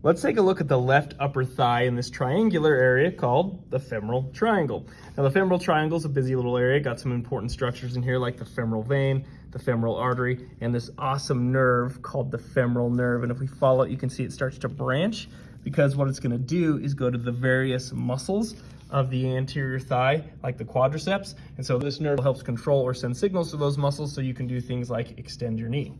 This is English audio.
Let's take a look at the left upper thigh in this triangular area called the femoral triangle. Now the femoral triangle is a busy little area, got some important structures in here like the femoral vein, the femoral artery, and this awesome nerve called the femoral nerve. And if we follow it, you can see it starts to branch because what it's gonna do is go to the various muscles of the anterior thigh, like the quadriceps. And so this nerve helps control or send signals to those muscles so you can do things like extend your knee.